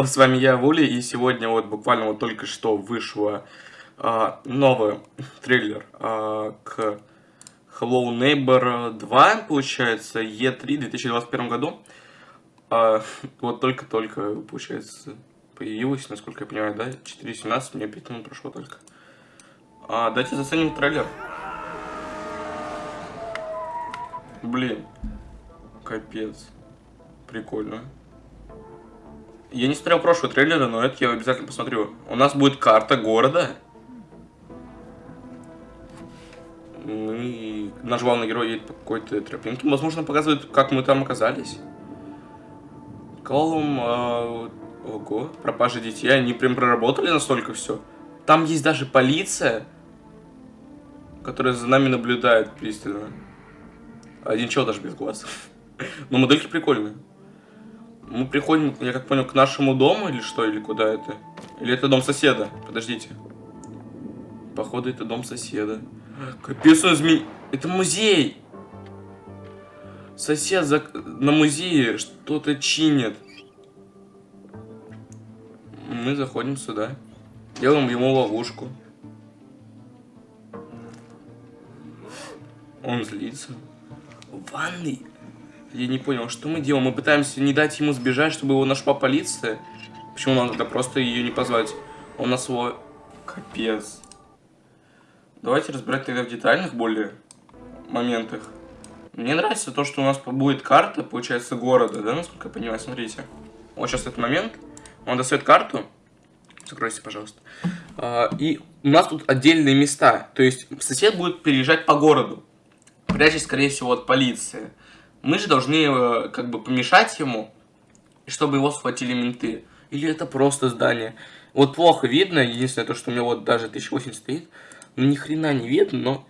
С вами я, Вули, и сегодня вот буквально вот только что вышло а, новый трейлер а, к Hello Neighbor 2, получается, E3 в 2021 году. А, вот только-только, получается, появилось, насколько я понимаю, да? 4.17, мне 5 минут прошло только. А, давайте заценим трейлер. Блин, капец, прикольно. Я не смотрел прошлые трейлеры, но это я обязательно посмотрю. У нас будет карта города. Мы... Наш главный герой едет по какой-то тропинке. Возможно, показывает, как мы там оказались. Колум... Э... Ого, пропажа детей. Они прям проработали настолько все. Там есть даже полиция, которая за нами наблюдает пристально. Один чел даже без глаз. Но модельки прикольные. Мы приходим, я как понял, к нашему дому или что, или куда это? Или это дом соседа? Подождите. Походу, это дом соседа. Капец, он змей... Это музей! Сосед за... на музее что-то чинит. Мы заходим сюда. Делаем ему ловушку. Он злится. В я не понял, что мы делаем? Мы пытаемся не дать ему сбежать, чтобы его нашла полиция? Почему нам тогда просто ее не позвать? Он нас его... Капец. Давайте разбирать тогда в детальных более моментах. Мне нравится то, что у нас будет карта, получается, города, да, насколько я понимаю, смотрите. Вот сейчас этот момент. Он достает карту. Закройся, пожалуйста. А, и у нас тут отдельные места. То есть сосед будет переезжать по городу. Прячась, скорее всего, от полиции. Мы же должны э, как бы помешать ему, чтобы его схватили менты. Или это просто здание. Вот плохо видно, единственное то, что у меня вот даже 1080 стоит. Ну ни хрена не видно, но...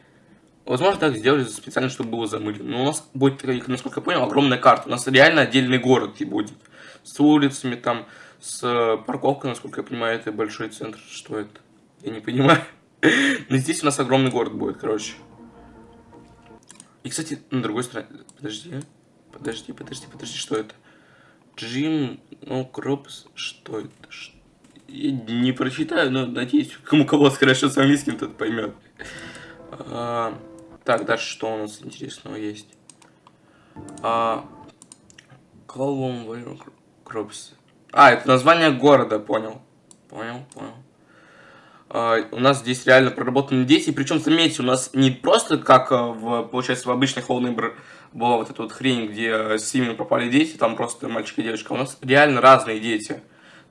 Возможно, так сделали специально, чтобы было замылено. Но у нас будет, насколько я понял, огромная карта. У нас реально отдельный город и будет. С улицами там, с э, парковкой, насколько я понимаю, это большой центр. Что это? Я не понимаю. Но здесь у нас огромный город будет, короче. И, кстати, на другой стороне... Подожди. Подожди, подожди, подожди, что это? Джим, ну, что это? Я не прочитаю, но надеюсь, кому кого хорошо с английским, тот поймет. А, так, дальше что у нас интересного есть? А, Колум Кропс. А, это название города, понял. Понял, понял. Uh, у нас здесь реально проработаны дети, причем, заметьте, у нас не просто как uh, в, получается, в обычных Whole была вот эта вот хрень, где с семьями попали дети, там просто мальчик и девочка, у нас реально разные дети.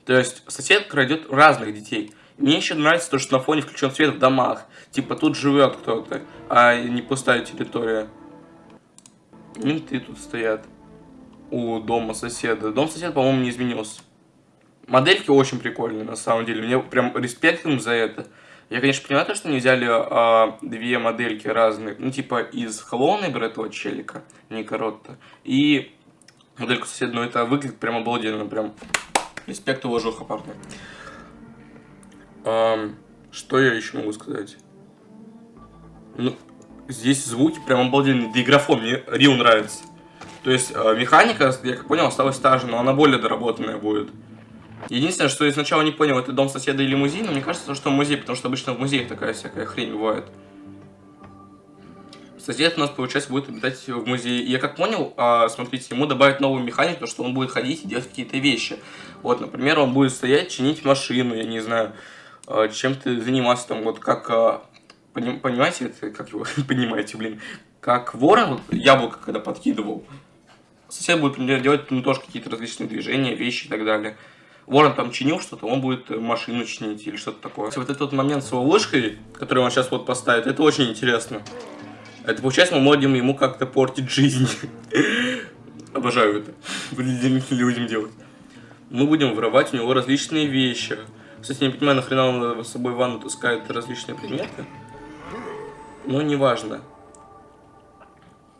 То есть сосед крадет разных детей. Мне еще нравится то, что на фоне включен свет в домах. Типа тут живет кто-то, а не пустая территория. Менты тут стоят у дома соседа. Дом соседа, по-моему, не изменился. Модельки очень прикольные, на самом деле. Мне прям респект им за это. Я, конечно, понимаю, что они взяли а, две модельки разные. Ну, типа, из Hello Neighbor этого челика, Ника Ротта. И модельку ну, это выглядит прям обалденно. Прям респект, уважуха, парни. А, что я еще могу сказать? Ну, здесь звуки прям обалденные. Диграфон мне Рил нравится. То есть, а, механика, я как понял, осталась та же, но она более доработанная будет. Единственное, что я сначала не понял, это дом соседа или музей, но мне кажется, что музей, потому что обычно в музеях такая всякая хрень бывает. Сосед у нас, получается, будет обитать в музее. И я как понял, а, смотрите, ему добавят новую механику, что он будет ходить и делать какие-то вещи. Вот, например, он будет стоять, чинить машину, я не знаю, а, чем-то заниматься, там, вот как, а, понимаете, это, как его, понимаете, блин, как ворон, яблоко, когда подкидывал. Сосед будет, например, делать ну, тоже какие-то различные движения, вещи и так далее. Ворон там чинил что-то, он будет машину чинить или что-то такое. Вот этот момент с его ложкой, который он сейчас вот поставит, это очень интересно. Это получается, мы можем ему как-то портить жизнь. Обожаю это. людям делать. Мы будем воровать у него различные вещи. Кстати, не понимаю, нахрена он с собой в ванну таскает различные предметы. Но неважно.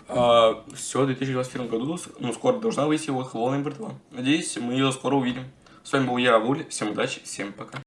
А, все, в 2021 году, ну, скоро должна выйти Hello Number 2. Надеюсь, мы ее скоро увидим. С вами был я, Вуль. Всем удачи, всем пока.